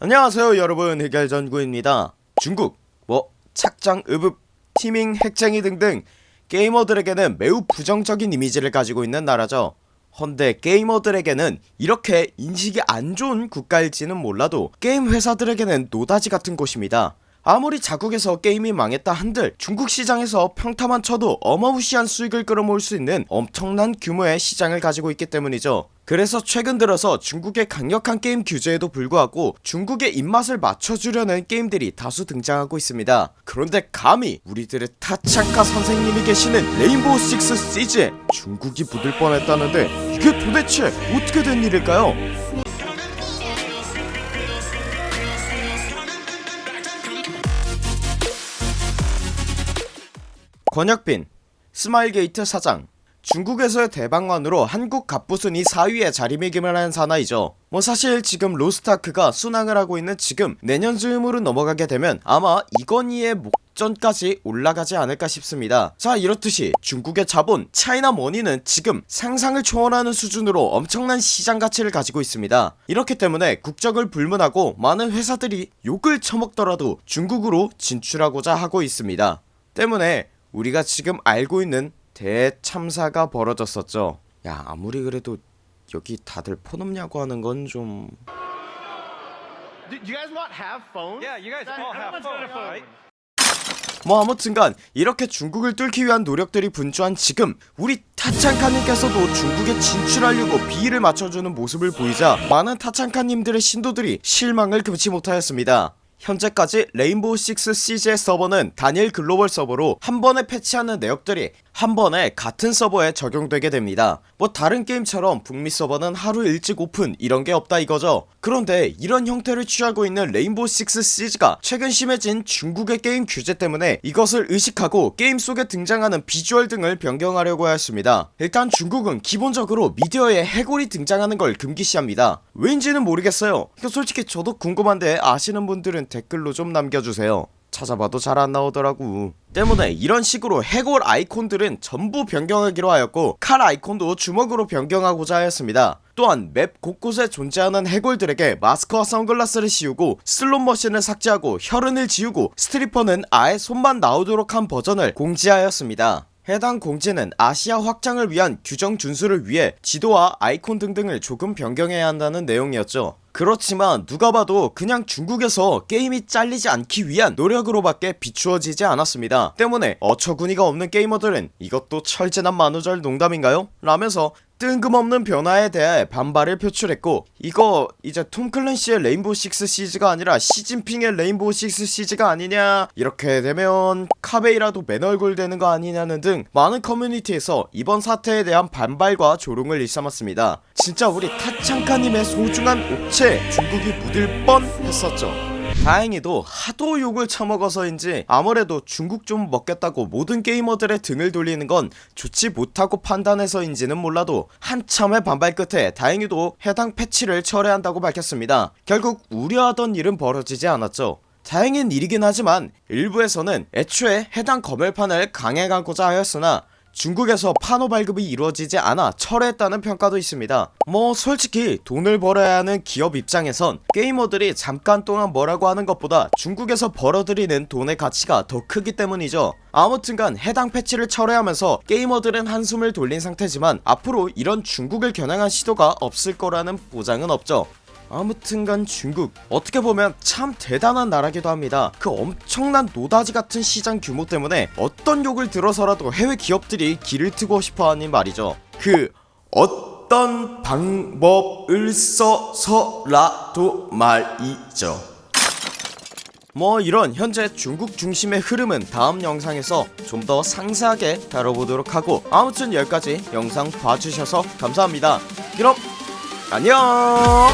안녕하세요 여러분. 흑열전구입니다. 중국 뭐 짝퉁 읍읍 teaming 핵쟁이 등등 게이머들에게는 매우 부정적인 이미지를 가지고 있는 나라죠. 헌데 게이머들에게는 이렇게 인식이 안 좋은 국가일지는 몰라도 게임 회사들에게는 노다지 같은 곳입니다 아무리 자국에서 게임이 망했다 한들 중국 시장에서 평타만 쳐도 어마무시한 수익을 끌어모을 수 있는 엄청난 규모의 시장을 가지고 있기 때문이죠. 그래서 최근 들어서 중국의 강력한 게임 규제에도 불구하고 중국의 입맛을 맞춰주려는 게임들이 다수 등장하고 있습니다. 그런데 감히 우리들의 타창카 선생님이 계시는 Rainbow Six Siege에 중국이 묻을 뻔했다는데 이게 도대체 어떻게 된 일일까요 권혁빈 스마일게이트 사장 중국에서의 대박만으로 한국 갑부순위 4위에 자리매김한 사나이죠. 뭐 사실 지금 로스트아크가 순항을 하고 있는 지금 내년 즈음으로 넘어가게 되면 아마 이건희의 목전까지 올라가지 않을까 싶습니다. 자 이렇듯이 중국의 자본 China money는 지금 상상을 초월하는 수준으로 엄청난 시장 가치를 가지고 있습니다. 이렇기 때문에 국적을 불문하고 많은 회사들이 욕을 처먹더라도 중국으로 진출하고자 하고 있습니다. 때문에 우리가 지금 알고 있는 대참사가 벌어졌었죠 야 아무리 그래도 여기 다들 폰 없냐고 하는 건좀 Do you guys not have phones? Yeah, you guys all have phones, right? 뭐 아무튼간 이렇게 중국을 뚫기 위한 노력들이 분주한 지금 우리 타창카님께서도 중국에 진출하려고 비위를 맞춰주는 모습을 보이자 많은 타창카님들의 신도들이 실망을 금치 못하였습니다 현재까지 레인보우 6 시즈의 서버는 단일 글로벌 서버로 한 번에 패치하는 내역들이 한 번에 같은 서버에 적용되게 됩니다. 뭐 다른 게임처럼 북미 서버는 하루 일찍 오픈 이런게 없다 이거죠. 그런데 이런 형태를 취하고 있는 Rainbow 6 Siege가 최근 심해진 중국의 게임 규제 때문에 이것을 의식하고 게임 속에 등장하는 비주얼 등을 변경하려고 하였습니다. 일단 중국은 기본적으로 미디어에 해골이 등장하는 걸 금기시합니다. 왜인지는 모르겠어요. 솔직히 저도 궁금한데 아시는 분들은 댓글로 좀 남겨주세요 찾아봐도 잘 안나오더라고. 때문에 이런 식으로 해골 아이콘들은 전부 변경하기로 하였고 칼 아이콘도 주먹으로 변경하고자 하였습니다. 또한 맵 곳곳에 존재하는 해골들에게 마스크와 선글라스를 씌우고 슬롯머신을 삭제하고 혈흔을 지우고 스트리퍼는 아예 손만 나오도록 한 버전을 공지하였습니다 해당 공지는 아시아 확장을 위한 규정 준수를 위해 지도와 아이콘 등등을 조금 변경해야 한다는 내용이었죠 그렇지만 누가 봐도 그냥 중국에서 게임이 잘리지 않기 위한 노력으로 밖에 비추어지지 않았습니다 때문에 어처구니가 없는 게이머들은 이것도 철 지난 만우절 농담인가요? 라면서 뜬금없는 변화에 대해 반발을 표출했고 이거 이제 톰 클랜시의 Rainbow Six Siege가 아니라 시진핑의 Rainbow Six Siege가 아니냐 이렇게 되면 카베이라도 맨얼굴 되는 거 아니냐는 등 많은 커뮤니티에서 이번 사태에 대한 반발과 조롱을 일삼았습니다. 진짜 우리 타창카님의 소중한 옥체 중국이 묻을 뻔 했었죠 다행히도 하도 욕을 처먹어서인지 아무래도 중국 좀 먹겠다고 모든 게이머들의 등을 돌리는 건 좋지 못하다고 판단해서인지는 몰라도 한참의 반발 끝에 다행히도 해당 패치를 철회한다고 밝혔습니다. 결국 우려하던 일은 벌어지지 않았죠. 다행인 일이긴 하지만 일부에서는 애초에 해당 검열판을 강행하고자 하였으나 중국에서 판호 발급이 이루어지지 않아 철회했다는 평가도 있습니다. 뭐 솔직히 돈을 벌어야 하는 기업 입장에선 게이머들이 잠깐 동안 뭐라고 하는 것보다 중국에서 벌어들이는 돈의 가치가 더 크기 때문이죠. 아무튼간 해당 패치를 철회하면서 게이머들은 한숨을 돌린 상태지만 앞으로 이런 중국을 겨냥한 시도가 없을 거라는 보장은 없죠 아무튼간 중국. 어떻게 보면 참 대단한 나라기도 합니다. 그 엄청난 노다지 같은 시장 규모 때문에 어떤 욕을 들어서라도 해외 기업들이 길을 트고 싶어하는 말이죠. 그 어떤 방법을 써서라도 말이죠. 뭐 이런 현재 중국 중심의 흐름은 다음 영상에서 좀 더 상세하게 다뤄보도록 하고 아무튼 여기까지 영상 봐주셔서 감사합니다. 그럼 안녕